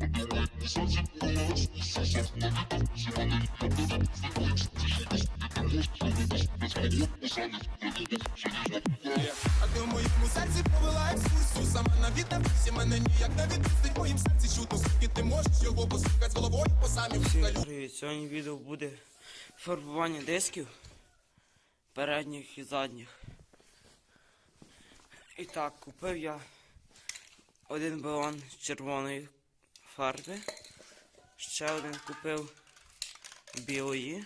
А ти в моєму серці повела екскурсію Сама навідався мене ніяк не відпустить моїм серці чутно, скільки ти можеш його послухати головою по самі вкалю Привіт, сьогодні відео буде фарбування дисків передніх і задніх. І так, купив я один балон червоної фарби, ще один купив білої,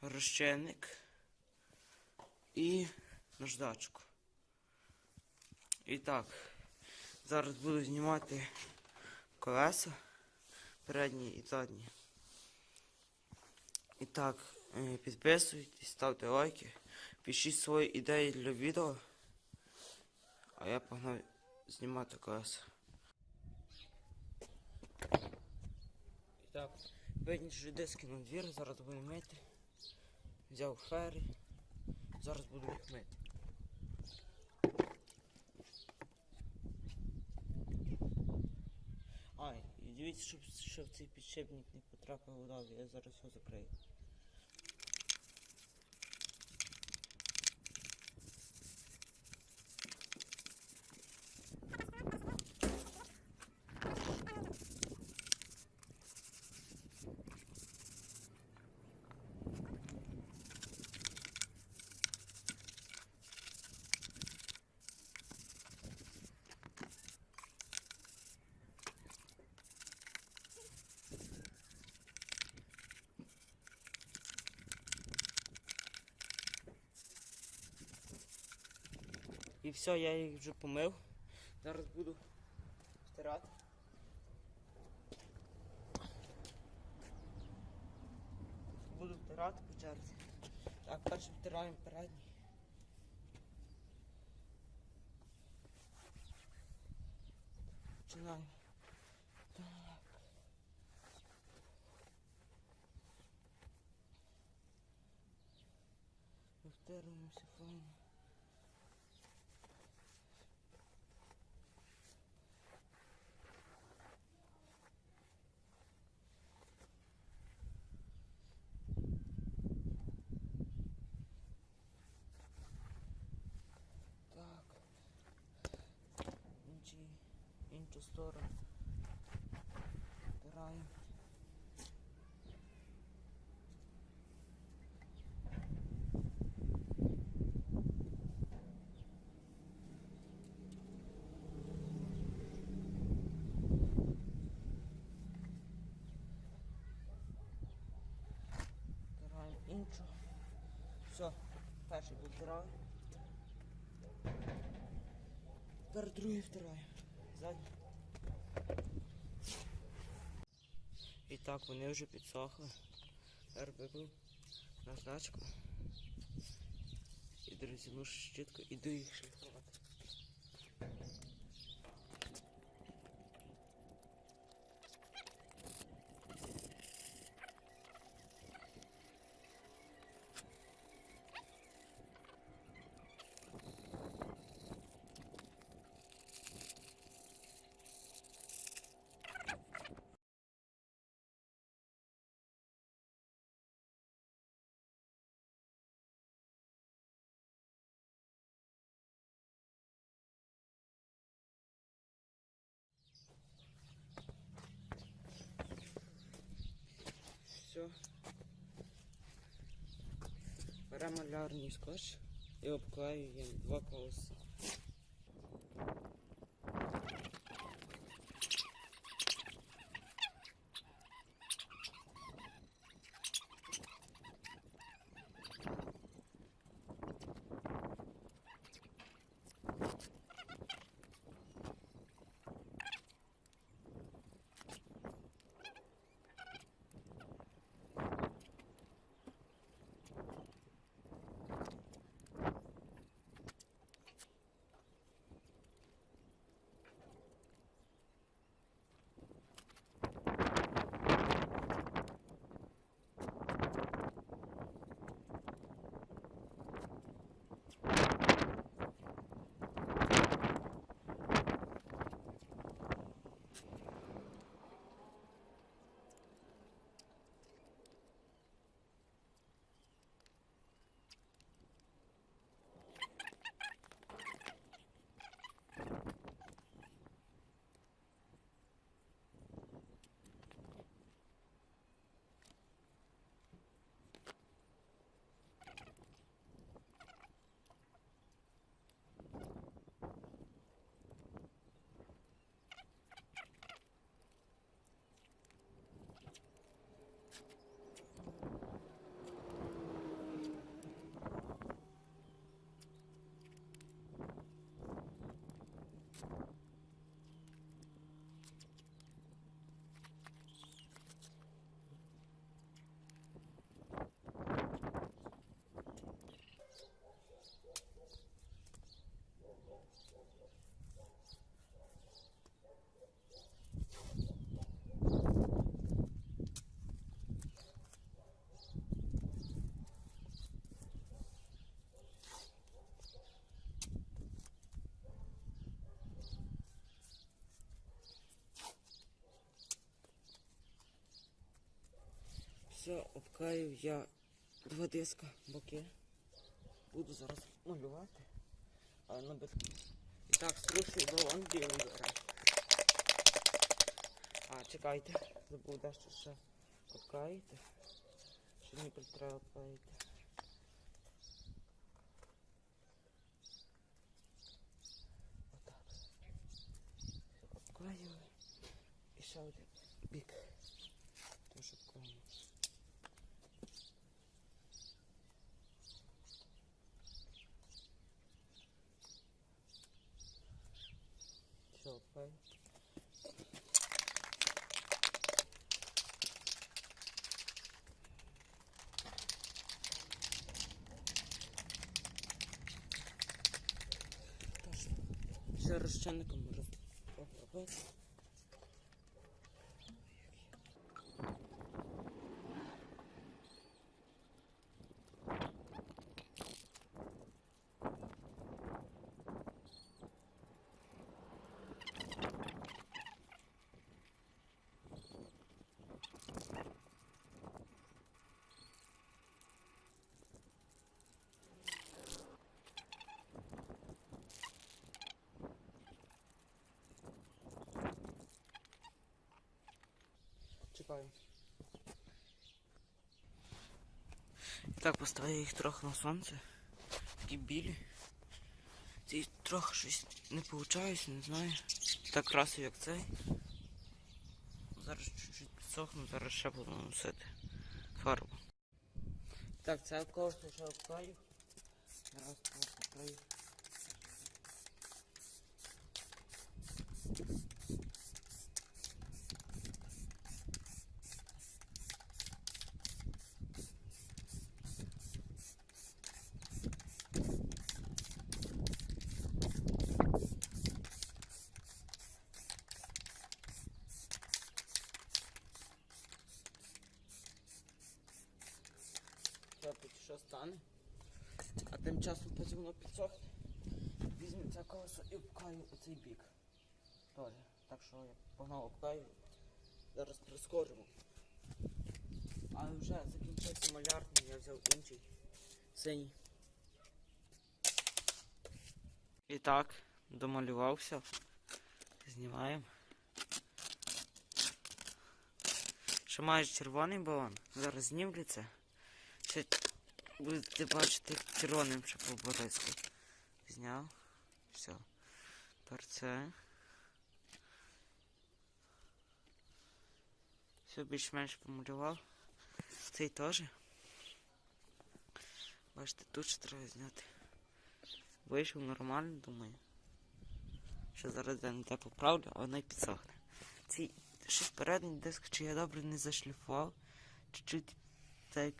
розчинник і наждачку. І так, зараз буду знімати колеса передні і задні. І так, е, підписуйтесь, ставте лайки, пишіть свої ідеї для відео. А я погнав знімати колеса. Так, виніжу диски на двір, зараз буду мити. Взяв фери, Зараз буду їх мити. А, і дивіться, щоб, щоб цей підшипник не потрапив вода, я зараз його закрию. І все, я їх вже помив. Зараз буду стирати. Буду втирати по черзі. Так, перше втираємо передній. Починаємо. Так. Втираємося файно. Так. Інші, іншу сторону. Втираємо. Втираємо іншу. Все, перший був втираю. Тепер другий втираю. І так, вони вже підсохли. РББ на значку. і ну щітко, іду їх шліфувати. Все. Беремо малярний скотч і обклеюємо два колеса. Все, обкаю я два диска, боки. Буду зараз малювати. А на бит... І так, струшую балон білий бере. А, чекайте, забув дещо ще обкаїти. Що мені треба обкаїти. Отак. Обклею. І ще один бік. Теж обклею. Обклею. Ще розчинником роз... обробити. Чекаю. Так, поставив їх трохи на сонце. Такі білі. Ці трохи щось не виходить, не знаю. Так красив, як цей. Зараз чуть-чуть підсохну, зараз ще буду носити фарбу. Так, це коштує ще обклею. Раз, два, обклею. Що стане? А тим часом потім воно підсохне. Візьмемо це колесо і обкаю оцей бік. Тоже. Так що я погнав обкаю. Зараз прискоримо. Але вже закінчився малярний, я взяв інший синій. І так, домалювався. Знімаємо. Ще майже червоний балон. Зараз знімлю це. Ще будете бачити червоним ще поборецьку. Зняв. Все. Тепер це. Все більш-менш помалював. Цей теж. Бачите, тут ще треба зняти. Вийшов нормально, думаю. Що зараз я не те поправлю, а воно й підсохне. Цей щось передній диск, чи я добре не зашліфував. Чуть-чуть так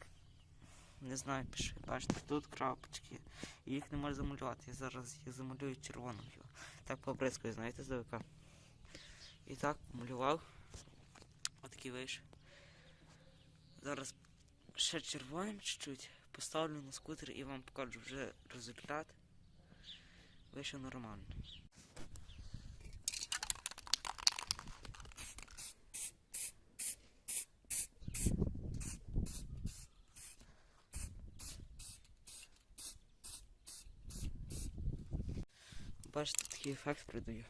не знаю, пише. Бачите, тут крапочки. І їх не можу замалювати. Я зараз їх замалюю червоним. його. Так побризкою, знаєте, здалека. І так малював. Отакий вийшов. Зараз ще червоним чуть-чуть. Поставлю на скутер і вам покажу вже результат. Вийшов нормально. Бачите, такий ефект придаю.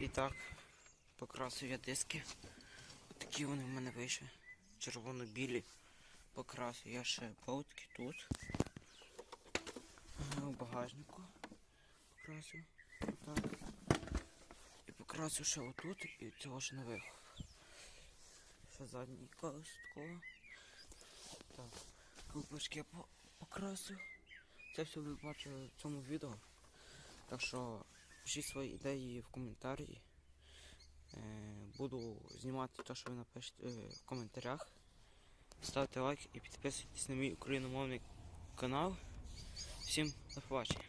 І так, покрасив я диски. Такі вони в мене вийшли. Червоно-білі. Покрасив я ще болтики тут. У багажнику покрасив. Так. І покрасив ще отут і цього ще не вихов. Ще задній колес такого. Я по- покрасив. Це все ви бачили в цьому відео. Так що пишіть свої ідеї в коментарі. Е, буду знімати те, що ви напишете е, в коментарях. Ставте лайк і підписуйтесь на мій україномовний канал. Всім до побачення.